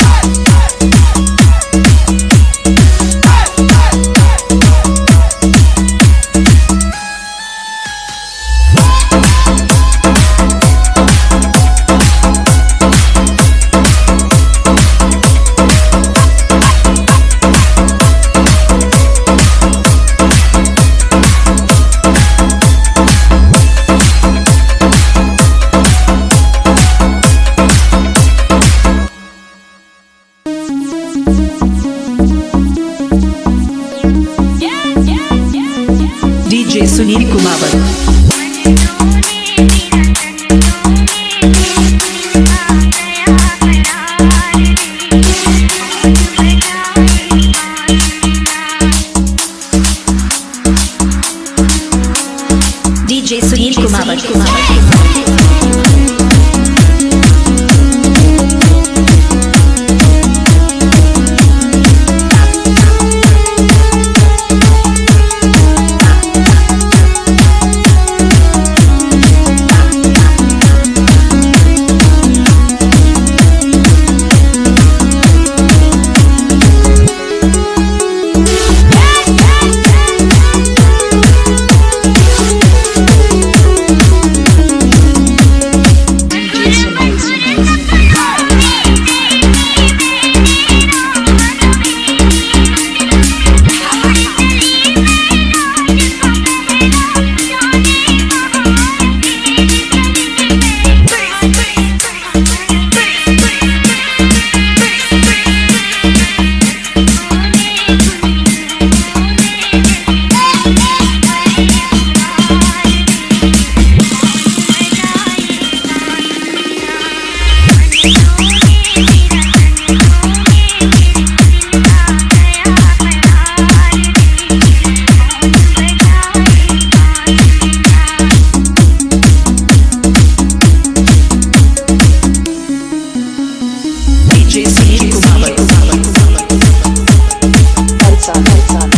What? DJ Sunil Kumawat. DJ Sunil Kumawat. Kumawat. DJ Kumar Palca, palca